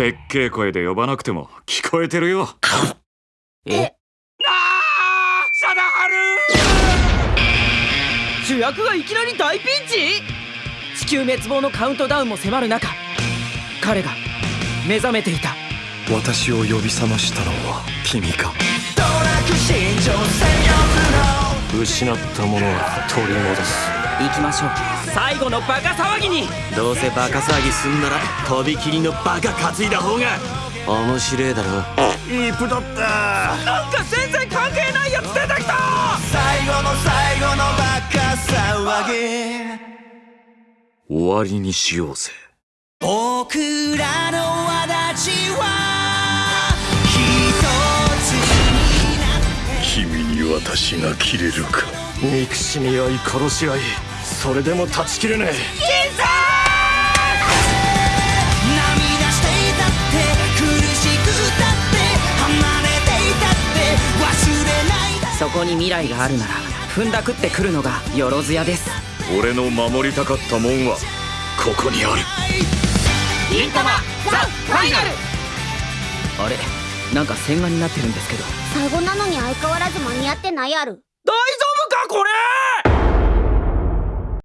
でっけえ声で呼ばなくても聞こえてるよ。え？あ貞治！主役がいきなり大ピンチ？地球滅亡のカウントダウンも迫る中彼が目覚めていた。私を呼び覚ましたのは君か。失ったものは取り戻す行きましょう。最後のバカ騒ぎに。どうせバカ騒ぎすんならとびきりのバカ担いだ方が。面白えだろ。いいプだ。ったなんか全然関係ないやつ出てきた。最後の最後のバカ騒ぎ。終わりにしようぜ。僕らの轍は一つになって君に私が切れるか憎しみ合い殺し合いそれでも断ち切れねえ。涙していたって苦しくたって離れていたって忘れない。だそこに未来があるなら踏んだくってくるのがよろずやです。俺の守りたかったもんはここにある。銀魂ザ・ファイナル。あれなんか線画になってるんですけど。最後なのに相変わらず間に合ってないやる。大丈夫かこれ！